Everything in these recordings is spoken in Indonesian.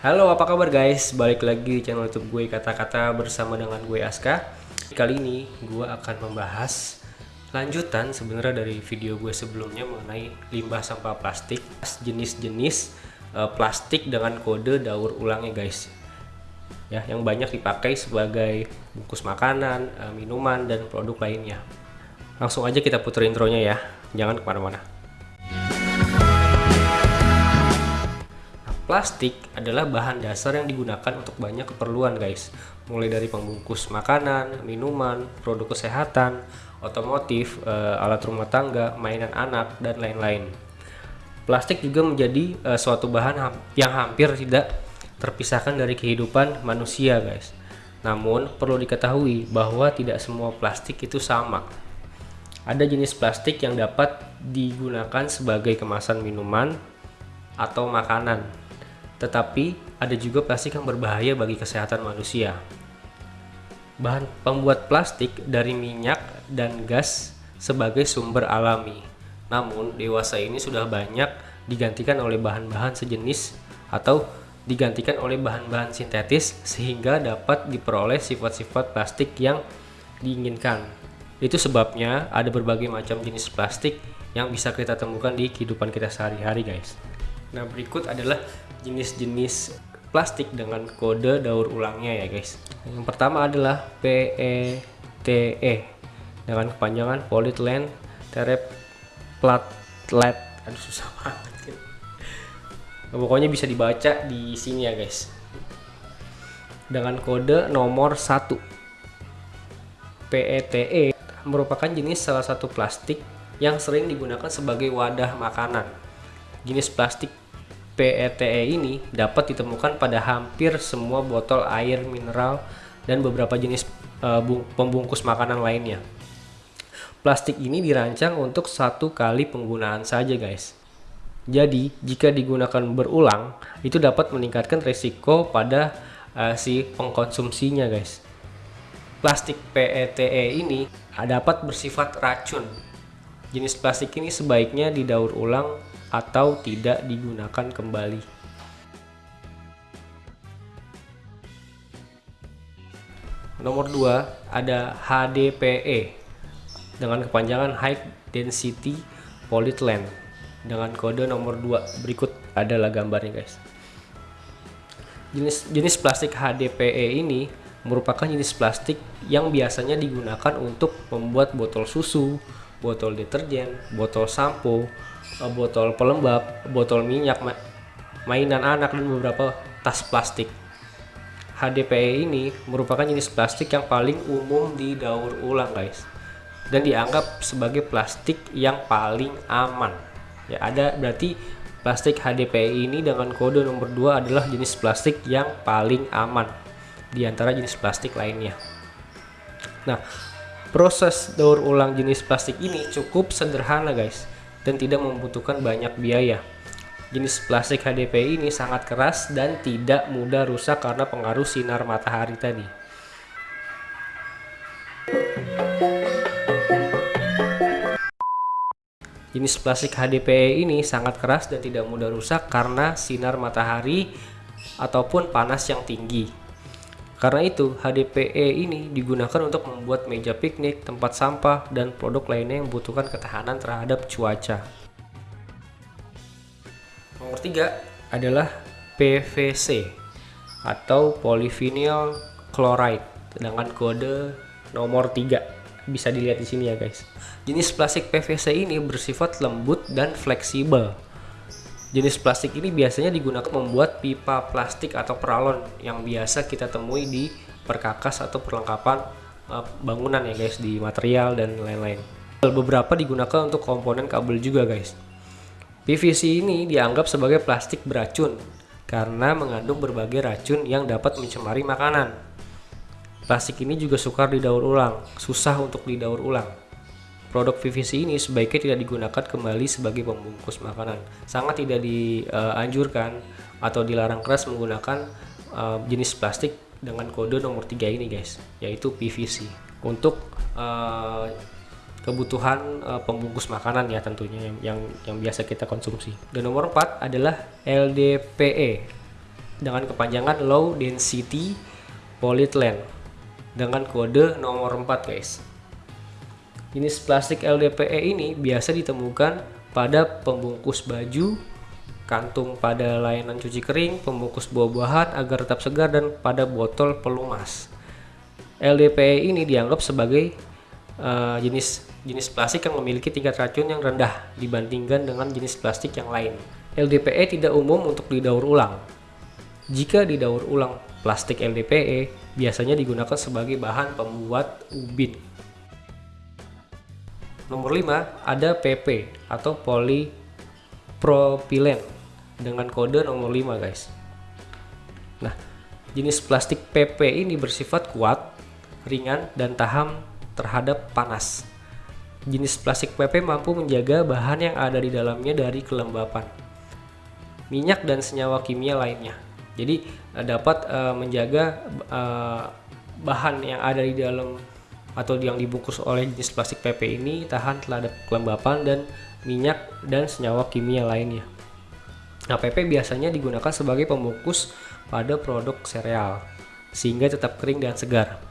Halo apa kabar guys, balik lagi di channel youtube gue kata-kata bersama dengan gue Aska. Kali ini gue akan membahas lanjutan sebenarnya dari video gue sebelumnya mengenai limbah sampah plastik Jenis-jenis uh, plastik dengan kode daur ulangnya guys. Ya Yang banyak dipakai sebagai bungkus makanan, uh, minuman, dan produk lainnya. Langsung aja kita putar intronya ya, jangan ke mana-mana Plastik adalah bahan dasar yang digunakan untuk banyak keperluan guys. Mulai dari pembungkus makanan, minuman, produk kesehatan, otomotif, e, alat rumah tangga, mainan anak, dan lain-lain. Plastik juga menjadi e, suatu bahan ha yang hampir tidak terpisahkan dari kehidupan manusia guys. Namun perlu diketahui bahwa tidak semua plastik itu sama. Ada jenis plastik yang dapat digunakan sebagai kemasan minuman atau makanan tetapi ada juga plastik yang berbahaya bagi kesehatan manusia. Bahan pembuat plastik dari minyak dan gas sebagai sumber alami. Namun, dewasa ini sudah banyak digantikan oleh bahan-bahan sejenis atau digantikan oleh bahan-bahan sintetis sehingga dapat diperoleh sifat-sifat plastik yang diinginkan. Itu sebabnya ada berbagai macam jenis plastik yang bisa kita temukan di kehidupan kita sehari-hari guys. Nah berikut adalah jenis-jenis plastik dengan kode daur ulangnya ya guys. Yang pertama adalah PETE e dengan kepanjangan polyethylene terephthalate. Aduh susah banget. Kan pokoknya bisa dibaca di sini ya guys. Dengan kode nomor 1 PETE e merupakan jenis salah satu plastik yang sering digunakan sebagai wadah makanan. Jenis plastik PETE e ini dapat ditemukan pada hampir semua botol air mineral dan beberapa jenis uh, pembungkus makanan lainnya. Plastik ini dirancang untuk satu kali penggunaan saja guys. Jadi jika digunakan berulang itu dapat meningkatkan resiko pada uh, si pengkonsumsinya guys. Plastik PETE e ini dapat bersifat racun. Jenis plastik ini sebaiknya didaur ulang atau tidak digunakan kembali. Nomor 2 ada HDPE dengan kepanjangan High Density Polyethylene dengan kode nomor 2 berikut adalah gambarnya guys. Jenis jenis plastik HDPE ini merupakan jenis plastik yang biasanya digunakan untuk membuat botol susu, botol deterjen, botol sampo, botol pelembab, botol minyak, mainan anak dan beberapa tas plastik. HDPE ini merupakan jenis plastik yang paling umum didaur ulang guys. Dan dianggap sebagai plastik yang paling aman. Ya ada berarti plastik HDPE ini dengan kode nomor 2 adalah jenis plastik yang paling aman di antara jenis plastik lainnya. Nah Proses daur ulang jenis plastik ini cukup sederhana guys dan tidak membutuhkan banyak biaya. Jenis plastik HDPI ini sangat keras dan tidak mudah rusak karena pengaruh sinar matahari tadi. Jenis plastik HDPE ini sangat keras dan tidak mudah rusak karena sinar matahari ataupun panas yang tinggi. Karena itu, HDPE ini digunakan untuk membuat meja piknik, tempat sampah, dan produk lainnya yang membutuhkan ketahanan terhadap cuaca. Nomor tiga adalah PVC atau polyvinyl chloride dengan kode nomor 3. Bisa dilihat di sini ya guys. Jenis plastik PVC ini bersifat lembut dan fleksibel Jenis plastik ini biasanya digunakan membuat pipa plastik atau peralon yang biasa kita temui di perkakas atau perlengkapan uh, bangunan ya guys di material dan lain-lain. Beberapa digunakan untuk komponen kabel juga guys. PVC ini dianggap sebagai plastik beracun karena mengandung berbagai racun yang dapat mencemari makanan. Plastik ini juga sukar didaur ulang, susah untuk didaur ulang. Produk PVC ini sebaiknya tidak digunakan kembali sebagai pembungkus makanan. Sangat tidak dianjurkan atau dilarang keras menggunakan uh, jenis plastik dengan kode nomor 3 ini guys, yaitu PVC. Untuk uh, kebutuhan uh, pembungkus makanan ya tentunya yang, yang yang biasa kita konsumsi. Dan nomor 4 adalah LDPE dengan kepanjangan low density polyethylene dengan kode nomor 4 guys. Jenis plastik LDPE ini biasa ditemukan pada pembungkus baju, kantung pada layanan cuci kering, pembungkus buah-buahan agar tetap segar dan pada botol pelumas. LDPE ini dianggap sebagai uh, jenis jenis plastik yang memiliki tingkat racun yang rendah dibandingkan dengan jenis plastik yang lain. LDPE tidak umum untuk didaur ulang. Jika didaur ulang plastik LDPE biasanya digunakan sebagai bahan pembuat ubin. Nomor 5 ada PP atau polypropylen dengan kode nomor 5 guys. Nah jenis plastik PP ini bersifat kuat ringan dan tahan terhadap panas. Jenis plastik PP mampu menjaga bahan yang ada di dalamnya dari kelembapan minyak dan senyawa kimia lainnya. Jadi eh, dapat uh, menjaga uh, bahan yang ada di dalam atau yang dibungkus oleh jenis plastik PP ini tahan terhadap kelembapan dan minyak dan senyawa kimia lainnya. Nah, PP biasanya digunakan sebagai pembungkus pada produk sereal, sehingga tetap kering dan segar.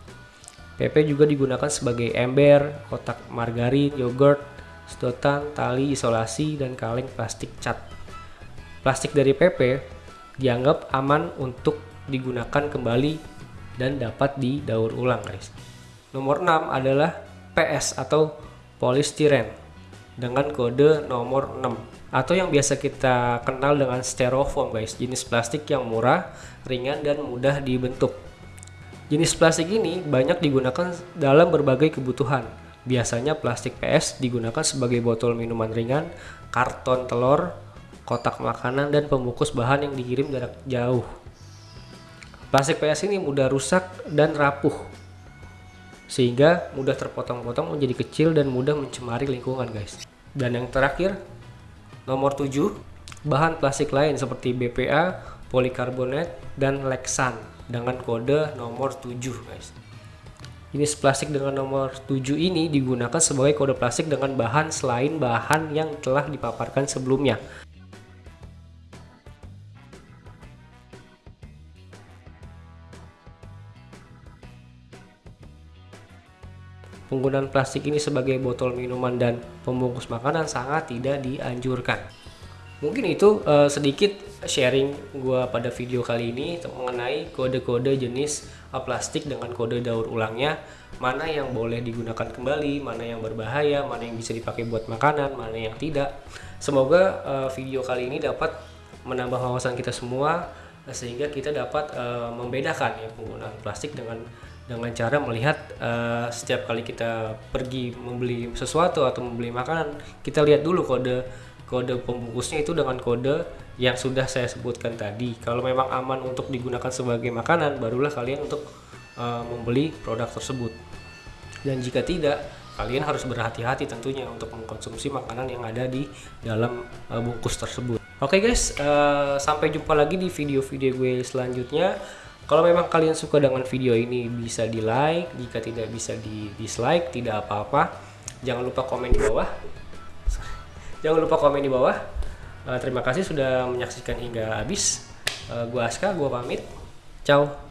PP juga digunakan sebagai ember, kotak margarin, yogurt, sedotan, tali isolasi, dan kaleng plastik cat. Plastik dari PP dianggap aman untuk digunakan kembali dan dapat didaur ulang guys. Nomor 6 adalah PS atau polistiren dengan kode nomor 6 atau yang biasa kita kenal dengan styrofoam guys. Jenis plastik yang murah ringan dan mudah dibentuk. Jenis plastik ini banyak digunakan dalam berbagai kebutuhan. Biasanya plastik PS digunakan sebagai botol minuman ringan karton telur kotak makanan dan pembungkus bahan yang dikirim jarak jauh. Plastik PS ini mudah rusak dan rapuh sehingga mudah terpotong-potong menjadi kecil dan mudah mencemari lingkungan guys dan yang terakhir Nomor 7, bahan plastik lain seperti BPA, polikarbonat, dan Lexan dengan kode nomor 7 guys. Jenis plastik dengan nomor 7 ini digunakan sebagai kode plastik dengan bahan selain bahan yang telah dipaparkan sebelumnya. Penggunaan plastik ini sebagai botol minuman dan pembungkus makanan sangat tidak dianjurkan. Mungkin itu uh, sedikit sharing gue pada video kali ini mengenai kode-kode jenis plastik dengan kode daur ulangnya, mana yang boleh digunakan kembali, mana yang berbahaya, mana yang bisa dipakai buat makanan, mana yang tidak. Semoga uh, video kali ini dapat menambah wawasan kita semua sehingga kita dapat uh, membedakan ya penggunaan plastik dengan dengan cara melihat uh, setiap kali kita pergi membeli sesuatu atau membeli makanan kita lihat dulu kode kode pembungkusnya itu dengan kode yang sudah saya sebutkan tadi. Kalau memang aman untuk digunakan sebagai makanan barulah kalian untuk uh, membeli produk tersebut. Dan jika tidak kalian harus berhati-hati tentunya untuk mengkonsumsi makanan yang ada di dalam uh, bungkus tersebut. Oke okay guys uh, sampai jumpa lagi di video-video gue selanjutnya kalau memang kalian suka dengan video ini bisa di like, jika tidak bisa di dislike, tidak apa-apa. Jangan lupa komen di bawah. Jangan lupa komen di bawah. Uh, terima kasih sudah menyaksikan hingga habis. Uh, gua Aska, gua pamit. Ciao.